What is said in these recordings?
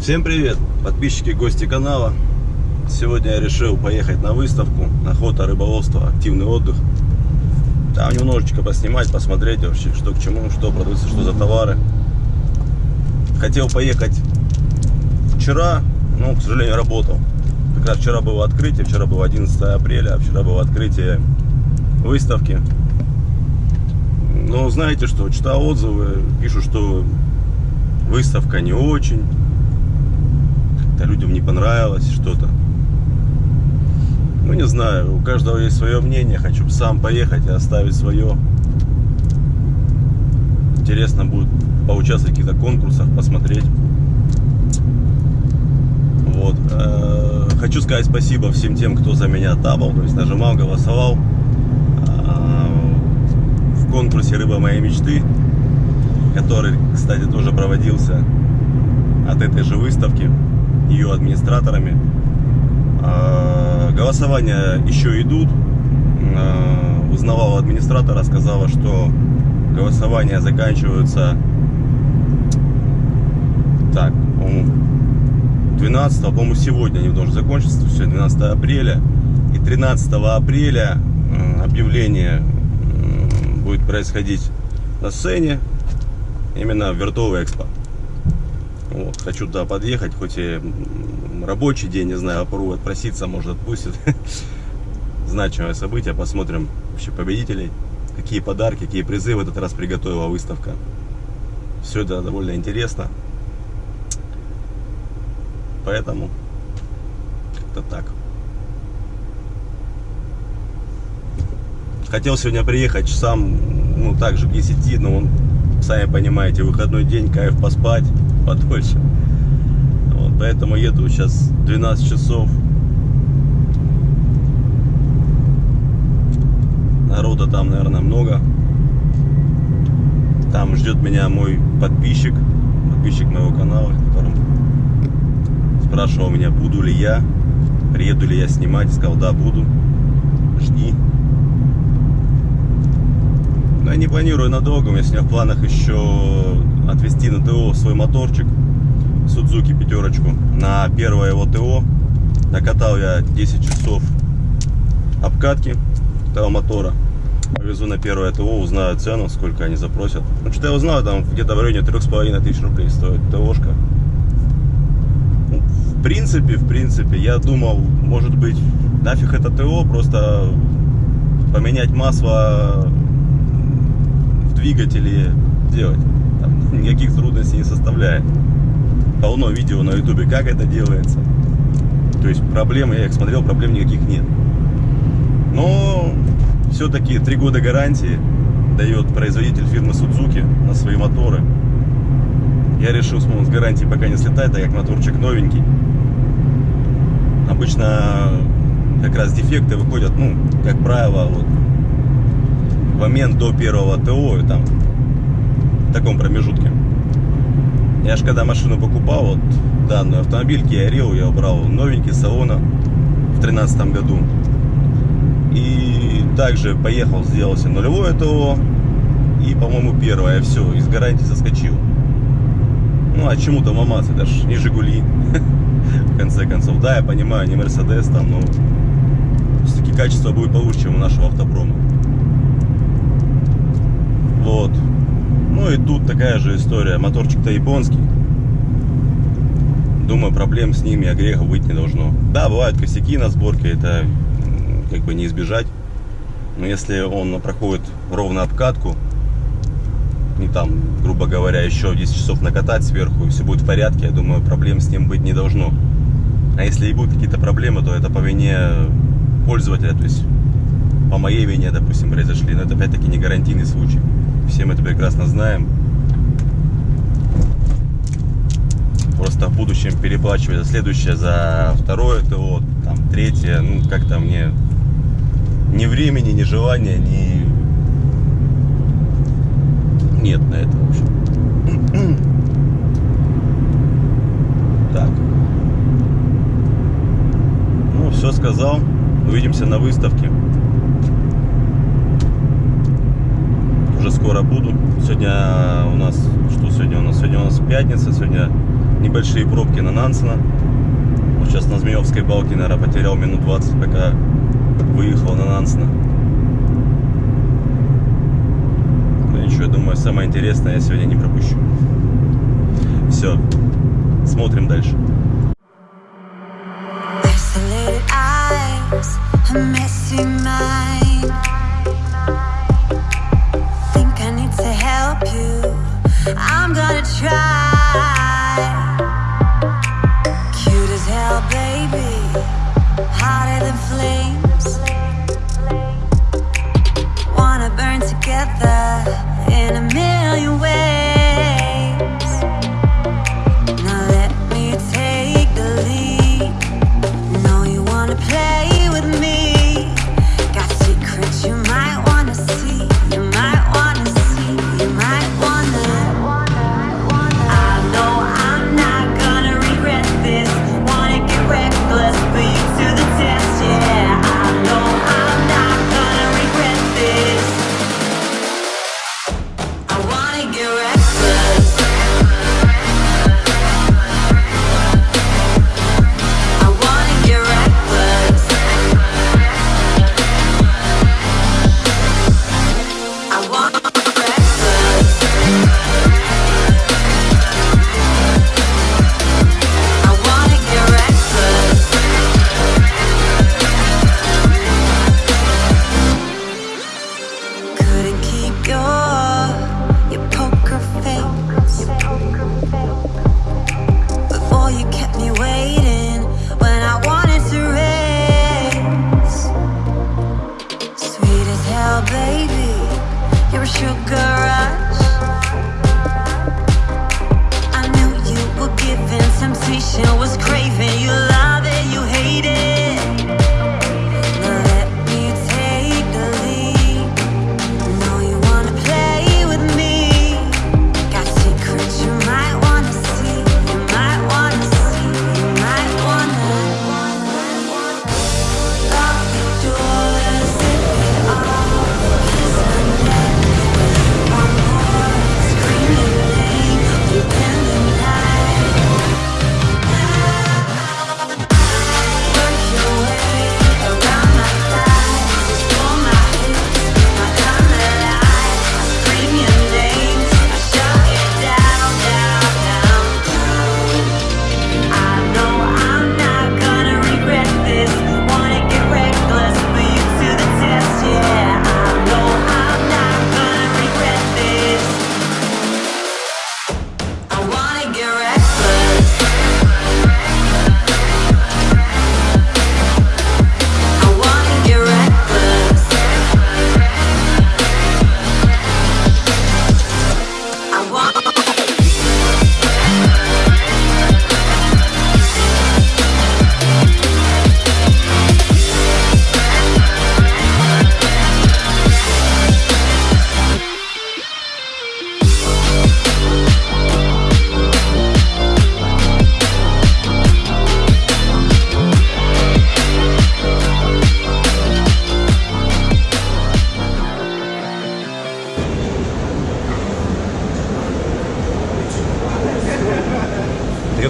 Всем привет, подписчики и гости канала. Сегодня я решил поехать на выставку охота, рыболовство, активный отдых. Там немножечко поснимать, посмотреть вообще, что к чему, что продается, что за товары. Хотел поехать вчера, но, к сожалению, работал. Как раз вчера было открытие, вчера было 11 апреля, а вчера было открытие выставки. Но знаете что, читал отзывы, пишут, что выставка не очень, людям не понравилось что-то. Ну, не знаю, у каждого есть свое мнение, хочу сам поехать и оставить свое. Интересно будет поучаствовать в каких-то конкурсах, посмотреть. Вот. Хочу сказать спасибо всем тем, кто за меня табал, то есть нажимал, голосовал а, в конкурсе «Рыба моей мечты», который, кстати, тоже проводился от этой же выставки ее администраторами. А, голосования еще идут. А, узнавала администратора, сказала, что голосования заканчиваются так, 12, по-моему, сегодня они должны закончиться, все, 12 апреля. И 13 апреля объявление будет происходить на сцене, именно в Виртуал Экспо. Вот, хочу туда подъехать, хоть и рабочий день, не знаю, попробую отпроситься, может отпустит. Значимое событие, посмотрим вообще победителей, какие подарки, какие призы в этот раз приготовила выставка. Все это довольно интересно. Поэтому как-то так. Хотел сегодня приехать часам, ну, также к 10, но он, сами понимаете, выходной день, кайф поспать подольше. Вот, поэтому еду сейчас 12 часов. Народа там, наверное, много. Там ждет меня мой подписчик, подписчик моего канала, которым спрашивал меня, буду ли я, приеду ли я снимать, сказал, да, буду, жди. Но я не планирую надолго, у меня в планах еще отвезти на ТО свой моторчик, Судзуки пятерочку, на первое его ТО. Накатал я 10 часов обкатки этого мотора. Повезу на первое ТО, узнаю цену, сколько они запросят. Ну, что я узнал, там где-то в районе 3,5 тысяч рублей стоит ТОшка принципе, в принципе, я думал, может быть, нафиг это ТО, просто поменять масло в двигателе делать. Там никаких трудностей не составляет. Полно видео на ютубе, как это делается. То есть проблем, я их смотрел, проблем никаких нет. Но все-таки три года гарантии дает производитель фирмы Suzuki на свои моторы. Я решил с гарантией пока не слетать, так как моторчик новенький обычно как раз дефекты выходят, ну, как правило, вот, в момент до первого ТО, там, в таком промежутке. Я же когда машину покупал, вот данный автомобиль Kia Rio, я убрал новенький салона в тринадцатом году. И также поехал, сделал себе нулевое ТО и, по-моему, первое, все, из гарантии соскочил. Ну, а чему-то маматься, даже не Жигули. конце концов. Да, я понимаю, не Мерседес там, но все-таки качество будет получше, чем у нашего автопрома. Вот. Ну и тут такая же история. Моторчик-то японский. Думаю, проблем с ними, огрехов быть не должно. Да, бывают косяки на сборке, это как бы не избежать. Но если он проходит ровно обкатку, не там, грубо говоря, еще 10 часов накатать сверху, и все будет в порядке, я думаю, проблем с ним быть не должно. А если и будут какие-то проблемы, то это по вине пользователя, то есть по моей вине, допустим, произошли. Но это опять-таки не гарантийный случай. Все мы это прекрасно знаем. Просто в будущем переплачивать за следующее, за второе ТО, там, третье, ну, как-то мне ни времени, ни желания, ни... Нет на это, в общем. Так все сказал. Увидимся на выставке. Уже скоро буду. Сегодня у нас... Что сегодня у нас? Сегодня у нас пятница. Сегодня небольшие пробки на Нансена. Вот сейчас на Змеевской балке, наверное, потерял минут 20, пока выехал на Нансена. Ну ничего, я думаю, самое интересное я сегодня не пропущу. Все. Смотрим дальше. In a million ways.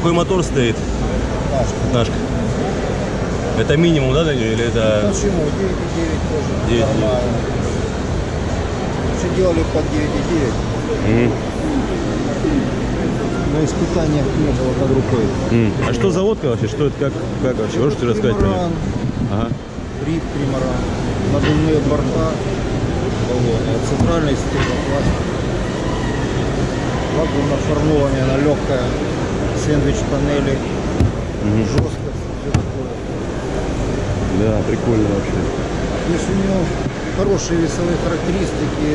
Какой мотор стоит? Нашка. Это минимум, да, нее? Или это Почему? 9,9 тоже 9,9. нормально. Все делали под 9,9. Мгм. На испытаниях не было под рукой. М. А что за водка вообще? Что это? Как, как вообще? Можете рассказать про нее? Ага. рип тримаран, надувные борта, баллоны, центральный стеклопласт. Лагуна оформление, она легкая, сэндвич панели, Мгм. жесткость, все такое. Да, прикольно вообще. То есть у нее хорошие весовые характеристики,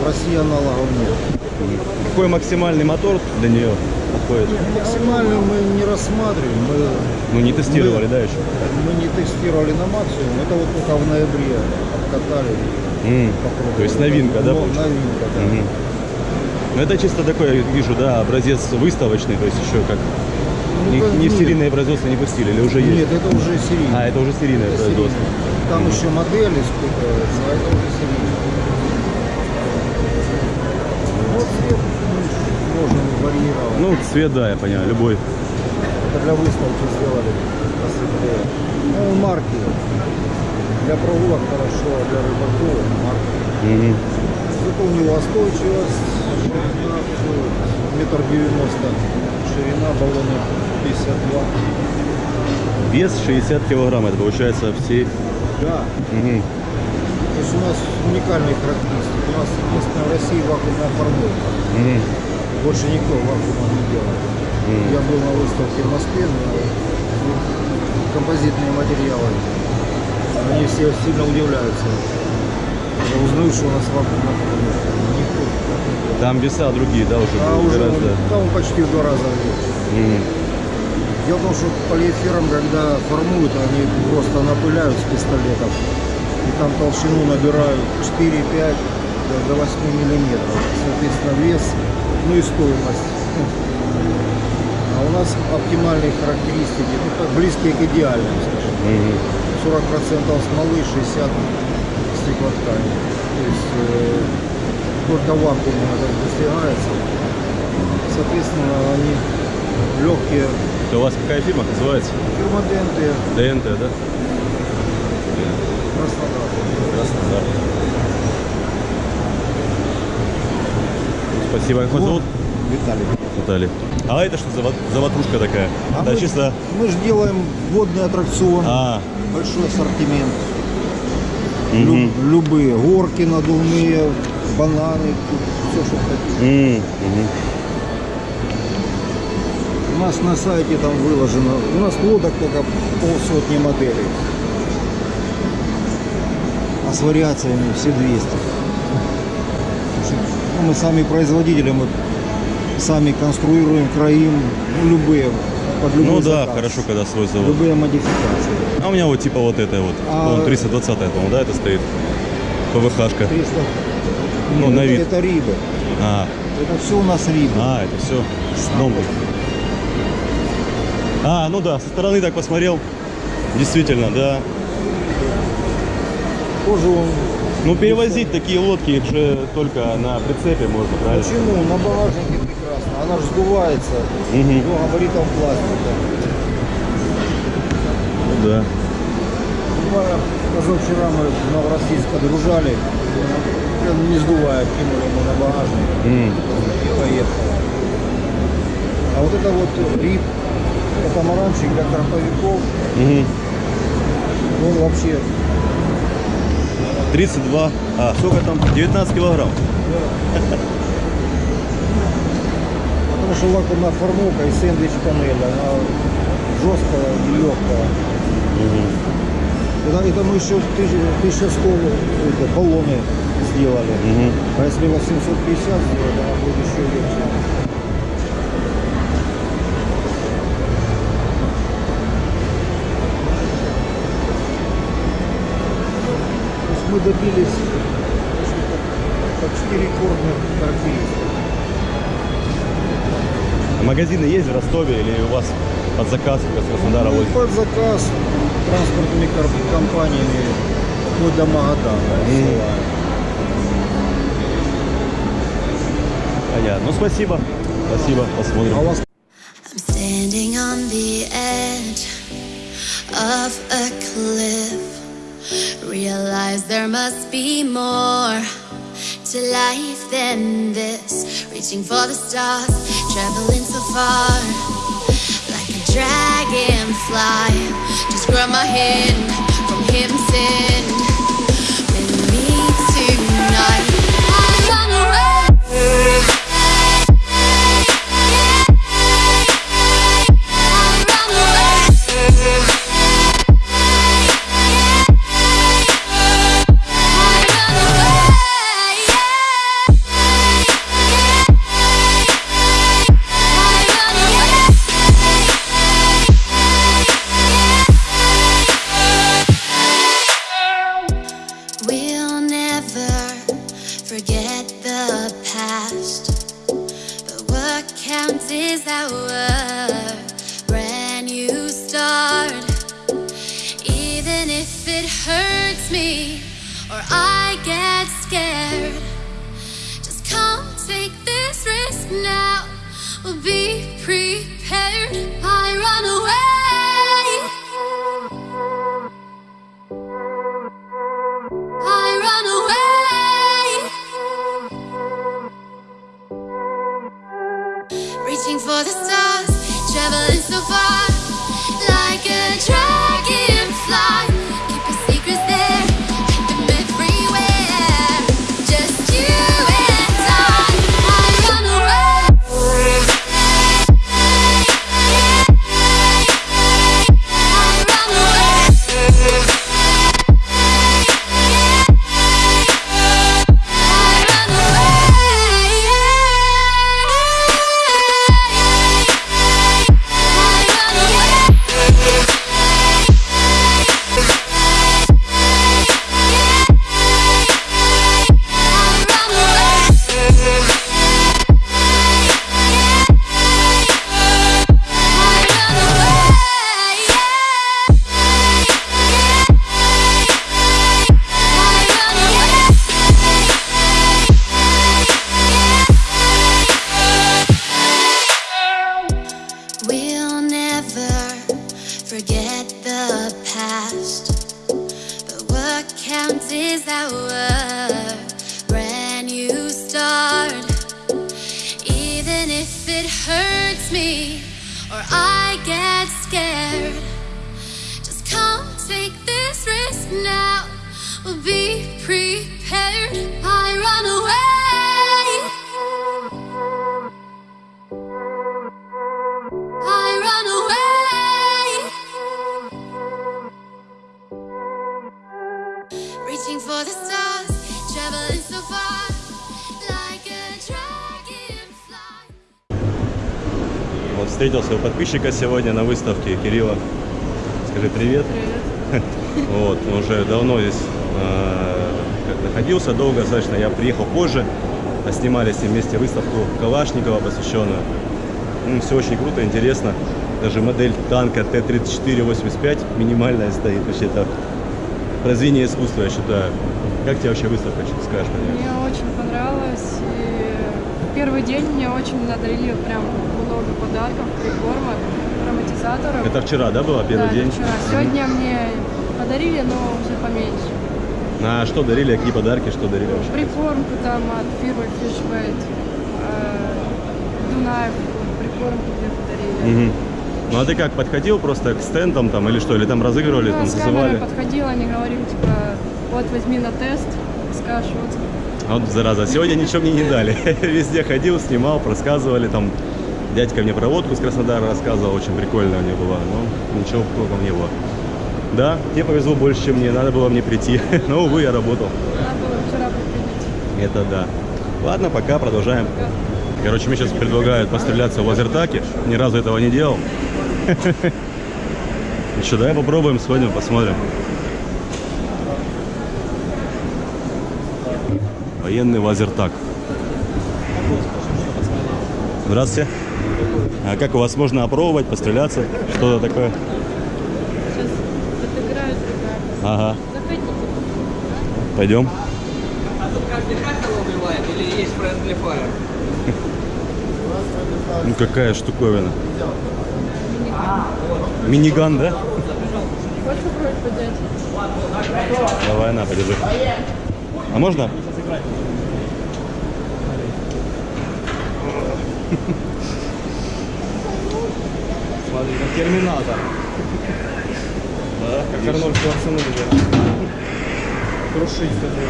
в России аналогов нет. Какой максимальный мотор для нее подходит? Максимально мы не рассматриваем, мы Ну, не тестировали, Мы- да, еще? Мы не тестировали на максимум, это вот только в ноябре. М. попробовали. То есть новинка, да? Ну, новинка, да. Мгм. Ну, это чисто такой, я вижу, да, образец выставочный, то есть еще как Ну, не, как не серийное производство не пустили, или уже есть? Нет, это уже серийно. А, это уже серийное Это производство. серийное. Там еще модели скупаются, а это уже серийные. Вот цвет ну, можно варьировать. Ну, цвет, да, я понимаю, любой. Это для выставки сделали посветлее. Ну, марки. Для прогулок хорошо, а для рыбаков марки. Мгм. Зато у него ширина, метр девяносто, ширина баллона 52. Вес 60 килограмм, это получается все. Да, Мгм. то есть у нас уникальные характеристики. У нас единственная в России вакуумная формулка. Мгм. Больше никто вакуума не делает. Мгм. Я был на выставке в Москве, но композитные материалы. Они все сильно удивляются. Я узнаю, что у нас делает. Там веса другие, да, уже А будут уже гораздо. он- там почти в два раза. Мгм. Дело в том, что полиэфиром, когда формуют, они просто напыляют с пистолетов. И там толщину набирают 4-5 до, до 8 миллиметров. Соответственно, вес, ну и стоимость. А у нас оптимальные характеристики, ну так близкие к идеальным, скажем. Мгм. 40% смолы, 60 стеклоткани. То есть э, только вакуумом это достигается. Соответственно, они легкие Это у вас какая фирма называется? Фермоденты, ДНТ, да? Краснодар. Краснодар. Спасибо, как вас зовут? Виталий. Виталий. А это что за, за ватрушка такая? А да, мы, чисто... мы же делаем водный аттракцион, А, большой ассортимент. Мгм. Лю- любые, горки надувные, бананы, все, что хотите. Мгм. У нас на сайте там выложено, у нас лодок только полсотни моделей. А с вариациями все 200. Потому что, ну, мы сами производители, мы сами конструируем, краим, ну, любые, под любой Ну да, заказ. хорошо, когда свой завод. Любые модификации. А у меня вот типа вот это вот. А- по-моему, 320 по-моему, да, это стоит? ПВХшка. 300. Ну, на это, вид. это рибы. А, Это все у нас рибы. а, это все с дном. А, ну да, со стороны так посмотрел. Действительно, да. Тоже он. Ну перевозить такие лодки их же только на прицепе можно, правильно? Почему? На багажнике. Она же сдувается Мгм. до габаритов пластика. Ну да. Позавчера мы в Новороссийск подгружали, прям не сдувая, кинули мы на багажник М. и поехали. А вот это вот рип, катамаранчик для карповиков, Мгм. он вообще 32, а сколько там? 19 килограмм. Вакуумная формовка и сэндвич панель, она жесткая и легкая. Это, это мы еще 1100 это, баллоны сделали. Мгм. А если 850 сделать, она будет еще легче. Мы добились почти рекордных характеристик. Магазины есть в Ростове или у вас под заказ как из Краснодара Ну, возят? под заказ транспортными компаниями вплоть до Магадана. Понятно. Ну спасибо. Спасибо, посмотрим. А у вас I'm standing on the edge of a cliff. Realize there must be more to life than this. Reaching for the stars, traveling so far. Like a dragonfly. Just grab my hand from him, send. Вот встретился у подписчика сегодня на выставке Кирилла. Скажи привет. Вот, он уже давно здесь находился, долго достаточно. Я приехал позже, а снимали с ним вместе выставку Калашникова посвященную. все очень круто, интересно. Даже модель танка Т-34-85 минимальная стоит. Вообще это произведение искусства, я считаю. Как тебе вообще выставка, что ты скажешь про нее? Мне очень понравилось. И первый день мне очень надарили прям много подарков, прикормок, ароматизаторов. Это вчера, да, было первый Да, день? вчера. Сегодня мне подарили, но уже поменьше. А что дарили, какие подарки, что дарили вообще? Прикормку там от фирмы Fishbait. э, Дунаев прикормку мне подарили. Мгм. Ну а ты как, подходил просто к стендам там или что? Или там разыгрывали, Ну, там зазывали? подходила, они говорили, типа, вот возьми на тест, скажешь, вот А вот зараза, сегодня ничего мне не дали. Везде ходил, снимал, рассказывали там. Дядька мне про водку с Краснодара рассказывал, очень прикольная у него была, но ничего толком не было. Да, тебе повезло больше, чем мне, надо было мне прийти. Но, увы, я работал. надо было вчера приходить. Это да. Ладно, пока, продолжаем. Короче, мне сейчас предлагают постреляться в лазертаке. Ни разу этого не делал. Еще давай попробуем, сходим, посмотрим. Военный лазертак. Здравствуйте. А как у вас можно опробовать, постреляться? Что-то такое? Ага. Заходите. Пойдем. А тут каждый хакер убивает или есть friendly fire? Ну какая штуковина. Миниган, да? Давай, на, подержи. А можно? Смотри, как терминатор. Да, Как Арнольд Шварценеггер. Крушить хотел,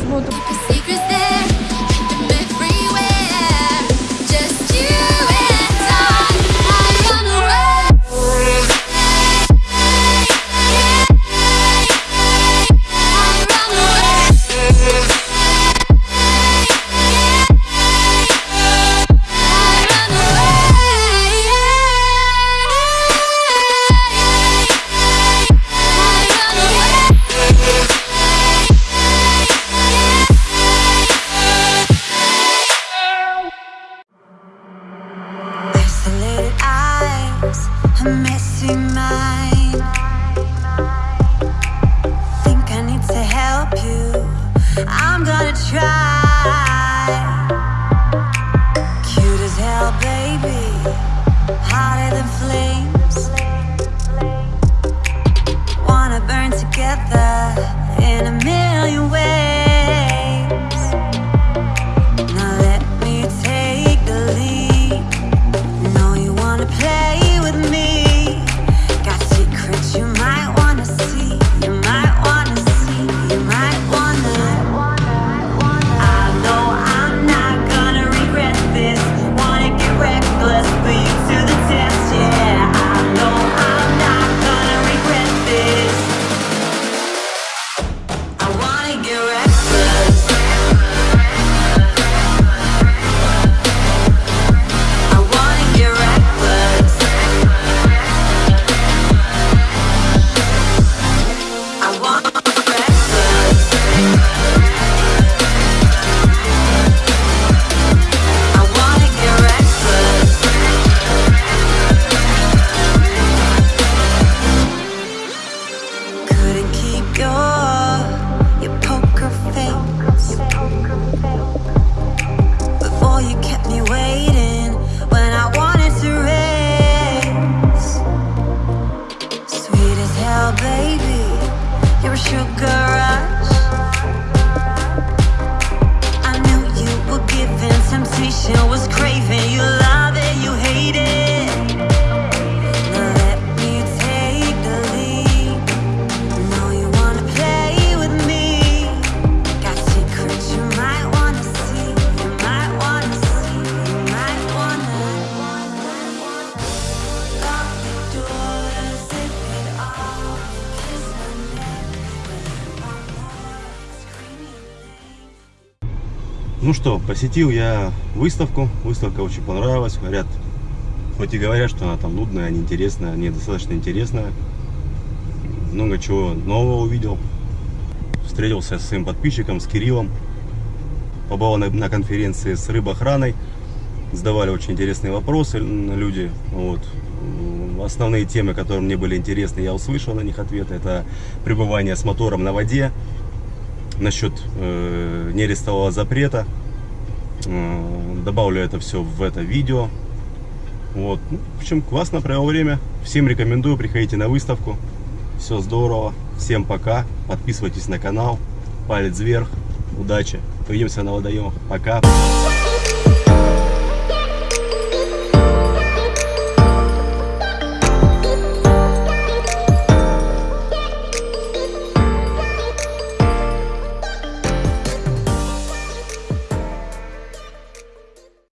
Смотрим. Ну что, посетил я выставку. Выставка очень понравилась. Говорят, хоть и говорят, что она там нудная, неинтересная, не достаточно интересная. Много чего нового увидел. Встретился с своим подписчиком, с Кириллом. Побывал на, на конференции с рыбоохраной. Задавали очень интересные вопросы люди. Вот. Основные темы, которые мне были интересны, я услышал на них ответы. Это пребывание с мотором на воде, насчет э, нерестового запрета. Э, добавлю это все в это видео. Вот. Ну, в общем, классно провел время. Всем рекомендую, приходите на выставку. Все здорово. Всем пока. Подписывайтесь на канал. Палец вверх. Удачи. Увидимся на водоемах. Пока.